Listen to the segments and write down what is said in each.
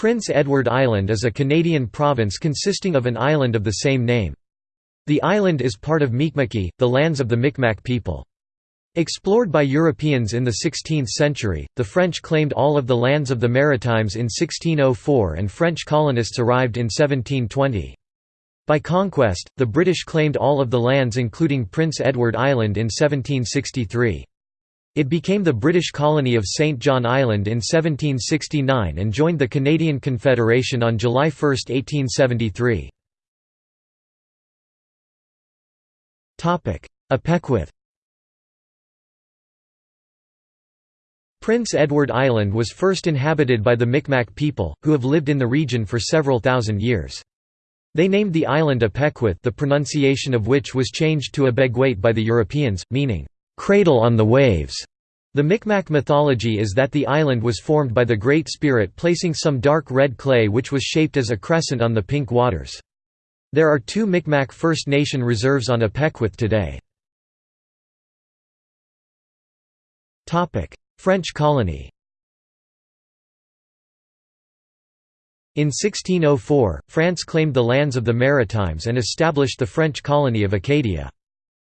Prince Edward Island is a Canadian province consisting of an island of the same name. The island is part of Mi'kma'ki, the lands of the Micmac people. Explored by Europeans in the 16th century, the French claimed all of the lands of the Maritimes in 1604 and French colonists arrived in 1720. By conquest, the British claimed all of the lands including Prince Edward Island in 1763. It became the British colony of St. John Island in 1769 and joined the Canadian Confederation on July 1, 1873. Apequith Prince Edward Island was first inhabited by the Micmac people, who have lived in the region for several thousand years. They named the island Apequith the pronunciation of which was changed to Abegweit by the Europeans, meaning, cradle on the waves. The Micmac mythology is that the island was formed by the Great Spirit placing some dark red clay which was shaped as a crescent on the pink waters. There are two Micmac First Nation reserves on Apequith today. French colony In 1604, France claimed the lands of the Maritimes and established the French colony of Acadia.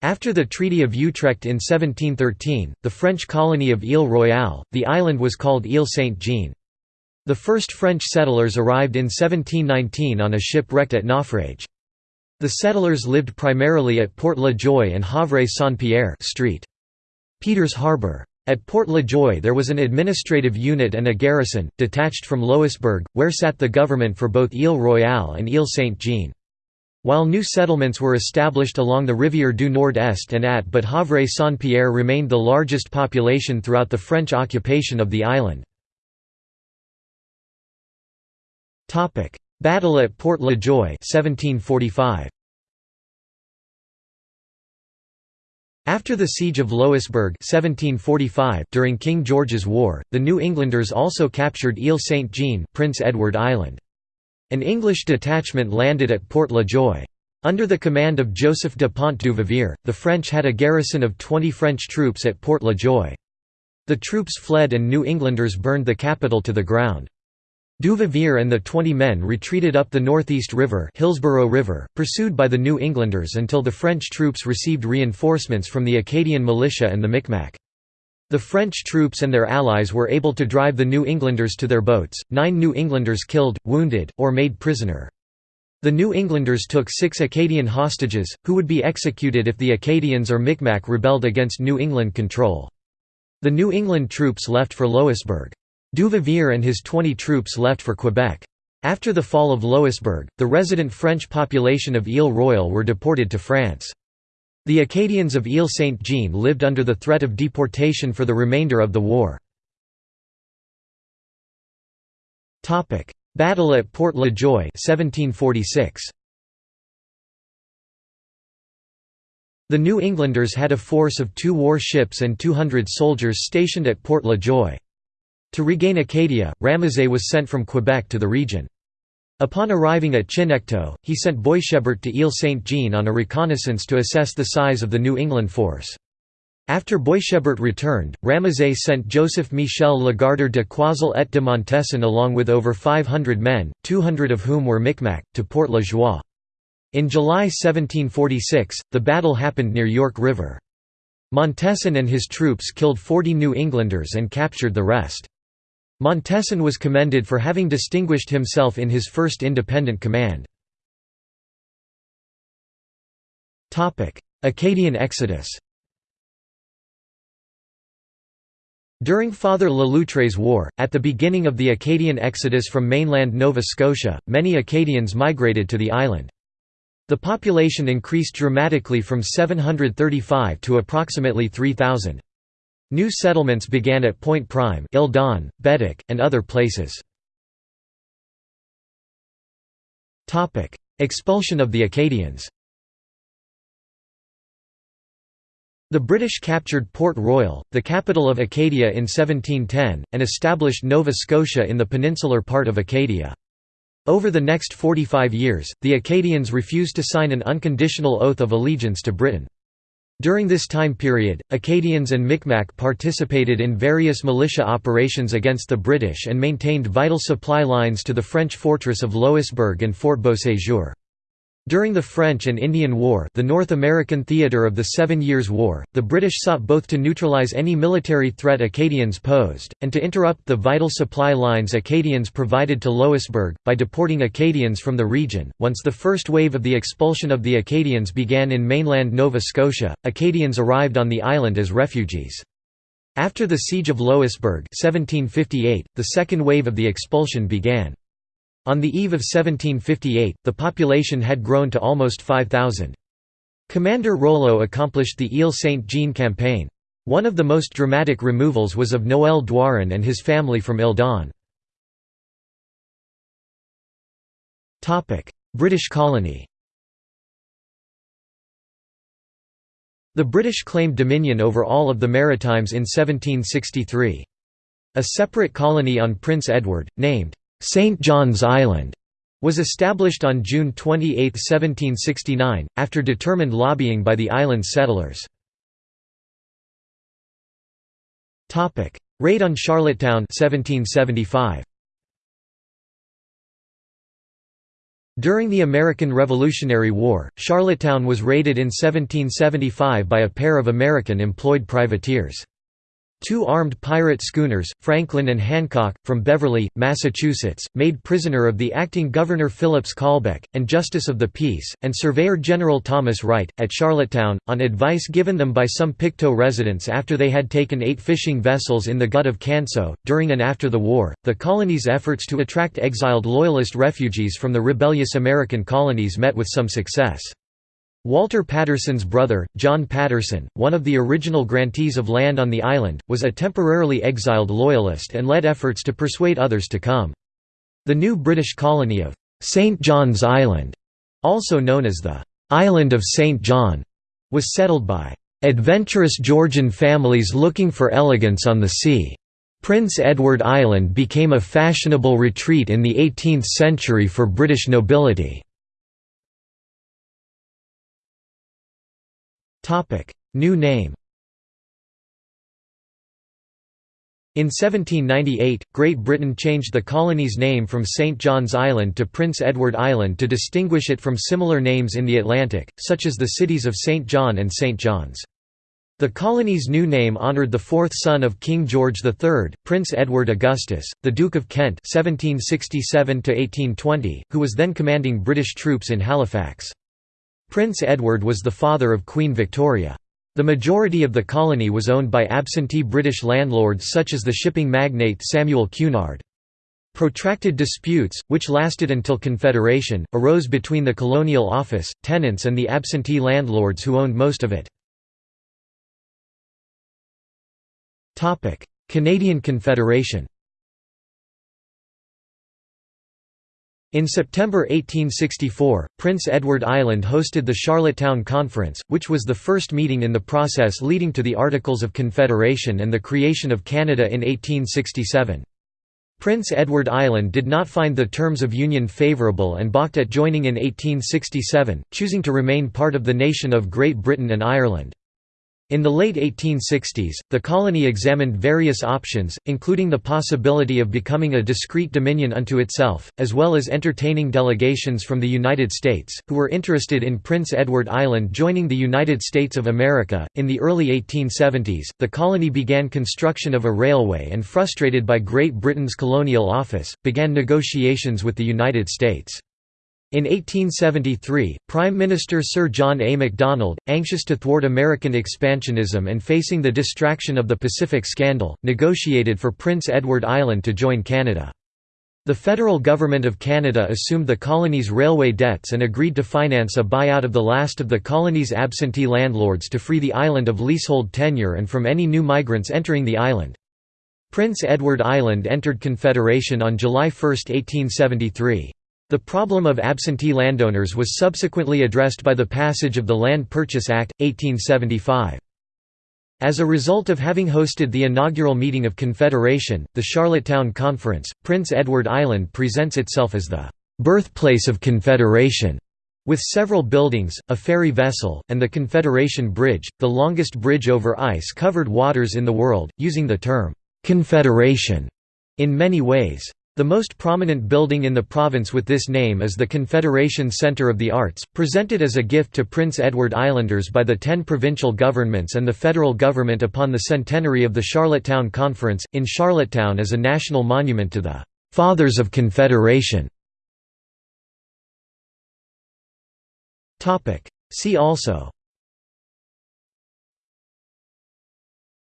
After the Treaty of Utrecht in 1713, the French colony of Ile Royale, the island was called Ile Saint-Jean. The first French settlers arrived in 1719 on a ship wrecked at Naufrage. The settlers lived primarily at Port La Joye and Havre-Saint-Pierre Street. Peters Harbour. At Port La Joye there was an administrative unit and a garrison, detached from Louisbourg, where sat the government for both Ile Royale and Ile Saint-Jean. While new settlements were established along the Rivière du Nord-Est and at but Havre-Saint-Pierre remained the largest population throughout the French occupation of the island. Battle at Port La Joye 1745. After the Siege of Louisbourg 1745 during King George's War, the New Englanders also captured Ile Saint-Jean Prince Edward Island. An English detachment landed at Port La Joye. Under the command of Joseph de Pont du Vivier, the French had a garrison of 20 French troops at Port La Joye. The troops fled and New Englanders burned the capital to the ground. Duvivier and the 20 men retreated up the Northeast River, Hillsborough River pursued by the New Englanders until the French troops received reinforcements from the Acadian militia and the Micmac. The French troops and their allies were able to drive the New Englanders to their boats, nine New Englanders killed, wounded, or made prisoner. The New Englanders took six Acadian hostages, who would be executed if the Acadians or Micmac rebelled against New England control. The New England troops left for Louisbourg. Duvivier and his 20 troops left for Quebec. After the fall of Louisbourg, the resident French population of Ile Royale were deported to France. The Acadians of Ile Saint-Jean lived under the threat of deportation for the remainder of the war. Battle at Port La Joye 1746. The New Englanders had a force of two war ships and 200 soldiers stationed at Port La Joye. To regain Acadia, Ramezay was sent from Quebec to the region. Upon arriving at Chignecto, he sent Boishebert to Ile Saint-Jean on a reconnaissance to assess the size of the New England force. After Boishebert returned, Ramezay sent Joseph Michel Legardeur de Croisille et de Montesson along with over 500 men, 200 of whom were Micmac, to Port La Joye. In July 1746, the battle happened near York River. Montesson and his troops killed 40 New Englanders and captured the rest. Montesson was commended for having distinguished himself in his first independent command. Acadian exodus During Father Le Loutre's War, at the beginning of the Acadian exodus from mainland Nova Scotia, many Acadians migrated to the island. The population increased dramatically from 735 to approximately 3,000. New settlements began at Point Prime Île-d'On, and other places. Expulsion of the Acadians The British captured Port Royal, the capital of Acadia in 1710, and established Nova Scotia in the peninsular part of Acadia. Over the next 45 years, the Acadians refused to sign an unconditional oath of allegiance to Britain. During this time period, Acadians and Micmac participated in various militia operations against the British and maintained vital supply lines to the French fortress of Louisbourg and Fort Beauséjour. During the French and Indian War the North American theatre of the Seven Years' War, the British sought both to neutralize any military threat Acadians posed, and to interrupt the vital supply lines Acadians provided to Louisbourg, by deporting Acadians from the region. Once the first wave of the expulsion of the Acadians began in mainland Nova Scotia, Acadians arrived on the island as refugees. After the Siege of Louisbourg 1758, the second wave of the expulsion began. On the eve of 1758, the population had grown to almost 5,000. Commander Rollo accomplished the Ile Saint-Jean campaign. One of the most dramatic removals was of Noël Doiron and his family from Île-d'On. British colony The British claimed dominion over all of the Maritimes in 1763. A separate colony on Prince Edward, named St. John's Island was established on June 28, 1769, after determined lobbying by the island settlers. Raid on Charlottetown 1775. During the American Revolutionary War, Charlottetown was raided in 1775 by a pair of American-employed privateers. Two armed pirate schooners, Franklin and Hancock, from Beverly, Massachusetts, made prisoner of the acting Governor Phillips Callbeck, and Justice of the Peace, and Surveyor General Thomas Wright, at Charlottetown, on advice given them by some Pictou residents after they had taken eight fishing vessels in the Gut of Canso. During and after the war, the colony's efforts to attract exiled Loyalist refugees from the rebellious American colonies met with some success. Walter Patterson's brother, John Patterson, one of the original grantees of land on the island, was a temporarily exiled Loyalist and led efforts to persuade others to come. The new British colony of St. John's Island, also known as the Island of St. John, was settled by adventurous Georgian families looking for elegance on the sea. Prince Edward Island became a fashionable retreat in the 18th century for British nobility. New name In 1798, Great Britain changed the colony's name from St. John's Island to Prince Edward Island to distinguish it from similar names in the Atlantic, such as the cities of St. John and St. John's. The colony's new name honoured the fourth son of King George III, Prince Edward Augustus, the Duke of Kent 1767 who was then commanding British troops in Halifax. Prince Edward was the father of Queen Victoria. The majority of the colony was owned by absentee British landlords such as the shipping magnate Samuel Cunard. Protracted disputes, which lasted until Confederation, arose between the Colonial Office, tenants and the absentee landlords who owned most of it. Canadian Confederation In September 1864, Prince Edward Island hosted the Charlottetown Conference, which was the first meeting in the process leading to the Articles of Confederation and the creation of Canada in 1867. Prince Edward Island did not find the terms of union favourable and balked at joining in 1867, choosing to remain part of the nation of Great Britain and Ireland. In the late 1860s, the colony examined various options, including the possibility of becoming a discrete dominion unto itself, as well as entertaining delegations from the United States, who were interested in Prince Edward Island joining the United States of America. In the early 1870s, the colony began construction of a railway and, frustrated by Great Britain's colonial office, began negotiations with the United States. In 1873, Prime Minister Sir John A. Macdonald, anxious to thwart American expansionism and facing the distraction of the Pacific Scandal, negotiated for Prince Edward Island to join Canada. The federal government of Canada assumed the colony's railway debts and agreed to finance a buyout of the last of the colony's absentee landlords to free the island of leasehold tenure and from any new migrants entering the island. Prince Edward Island entered Confederation on July 1, 1873. The problem of absentee landowners was subsequently addressed by the passage of the Land Purchase Act, 1875. As a result of having hosted the inaugural meeting of Confederation, the Charlottetown Conference, Prince Edward Island presents itself as the "...birthplace of Confederation", With several buildings, a ferry vessel, and the Confederation Bridge, the longest bridge over ice-covered waters in the world, using the term, "'Confederation' in many ways. The most prominent building in the province with this name is the Confederation Centre of the Arts, presented as a gift to Prince Edward Islanders by the ten provincial governments and the federal government upon the centenary of the Charlottetown Conference, in Charlottetown as a national monument to the "'Fathers of Confederation". See also.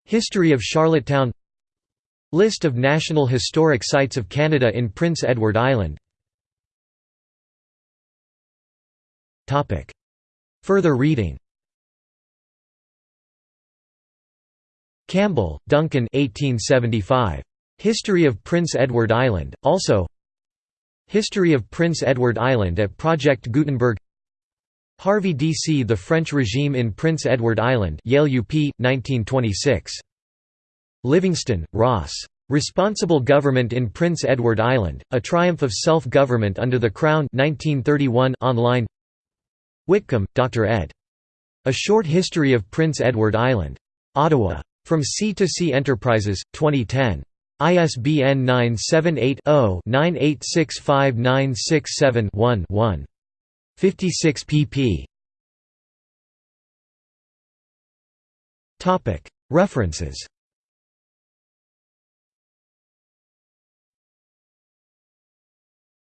History of Charlottetown List of National Historic Sites of Canada in Prince Edward Island Further reading Campbell, Duncan 1875. History of Prince Edward Island, also History of Prince Edward Island at Project Gutenberg Harvey D.C. The French Regime in Prince Edward Island Yale UP, 1926. Livingston, Ross. Responsible Government in Prince Edward Island, A Triumph of Self-Government Under the Crown 1931 online Whitcomb, Dr. ed. A Short History of Prince Edward Island. Ottawa. From Sea to Sea Enterprises, 2010. ISBN 978 0 9865967 1 56 pp. References